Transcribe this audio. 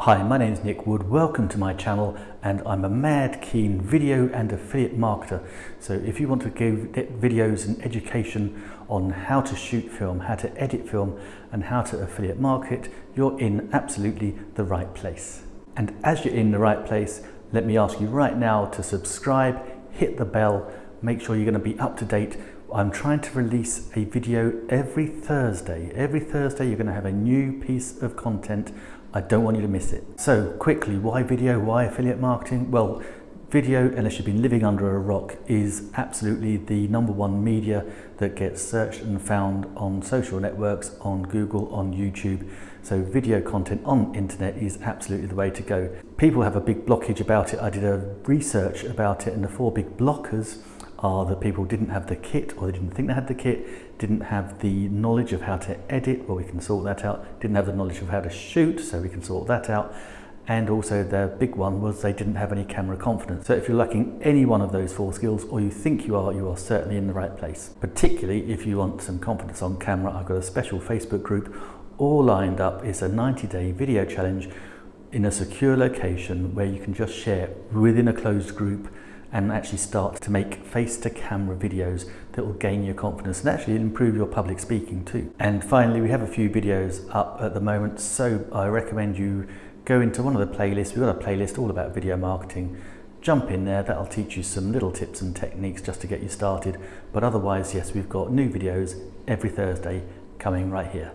Hi, my name is Nick Wood. Welcome to my channel and I'm a mad keen video and affiliate marketer. So if you want to give videos and education on how to shoot film, how to edit film and how to affiliate market, you're in absolutely the right place. And as you're in the right place, let me ask you right now to subscribe, hit the bell, make sure you're going to be up to date I'm trying to release a video every Thursday. Every Thursday you're going to have a new piece of content. I don't want you to miss it. So quickly, why video? Why affiliate marketing? Well, video, unless you've been living under a rock, is absolutely the number one media that gets searched and found on social networks, on Google, on YouTube. So video content on internet is absolutely the way to go. People have a big blockage about it. I did a research about it and the four big blockers are that people didn't have the kit or they didn't think they had the kit, didn't have the knowledge of how to edit, well we can sort that out, didn't have the knowledge of how to shoot, so we can sort that out, and also the big one was they didn't have any camera confidence. So if you're lacking any one of those four skills, or you think you are, you are certainly in the right place. Particularly if you want some confidence on camera, I've got a special Facebook group all lined up. It's a 90 day video challenge in a secure location where you can just share within a closed group and actually start to make face-to-camera videos that will gain your confidence and actually improve your public speaking too. And finally, we have a few videos up at the moment, so I recommend you go into one of the playlists. We've got a playlist all about video marketing. Jump in there, that'll teach you some little tips and techniques just to get you started. But otherwise, yes, we've got new videos every Thursday coming right here.